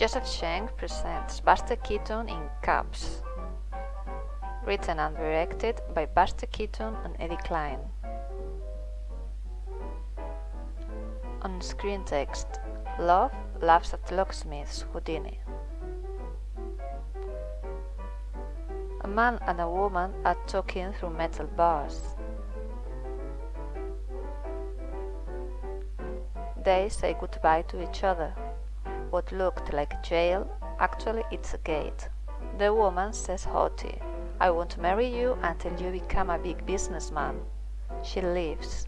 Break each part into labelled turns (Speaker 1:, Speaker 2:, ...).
Speaker 1: Joseph Schenck presents Buster Keaton in Cops. Written and directed by Buster Keaton and Eddie Cline. On screen text Love laughs at locksmith's Houdini. A man and a woman are talking through metal bars. They say goodbye to each other. What looked like a jail, actually it's a gate. The woman says haughty, I won't marry you until you become a big businessman. She leaves.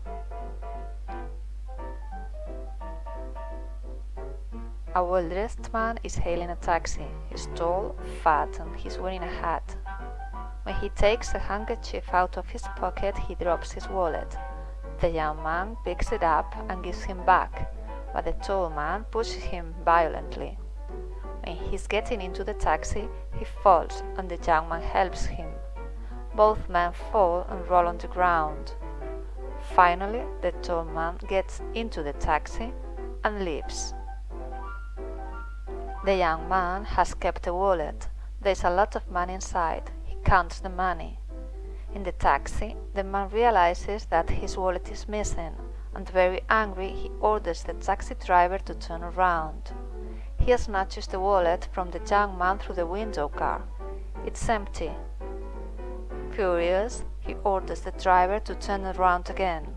Speaker 1: A well-dressed man is hailing a taxi. He's tall, fat, and he's wearing a hat. When he takes a handkerchief out of his pocket, he drops his wallet. The young man picks it up and gives him back but the tall man pushes him violently. When he's getting into the taxi, he falls and the young man helps him. Both men fall and roll on the ground. Finally, the tall man gets into the taxi and leaves. The young man has kept a wallet. There's a lot of money inside. He counts the money. In the taxi, the man realizes that his wallet is missing and very angry he orders the taxi driver to turn around. He snatches the wallet from the young man through the window car. It's empty. Furious, he orders the driver to turn around again.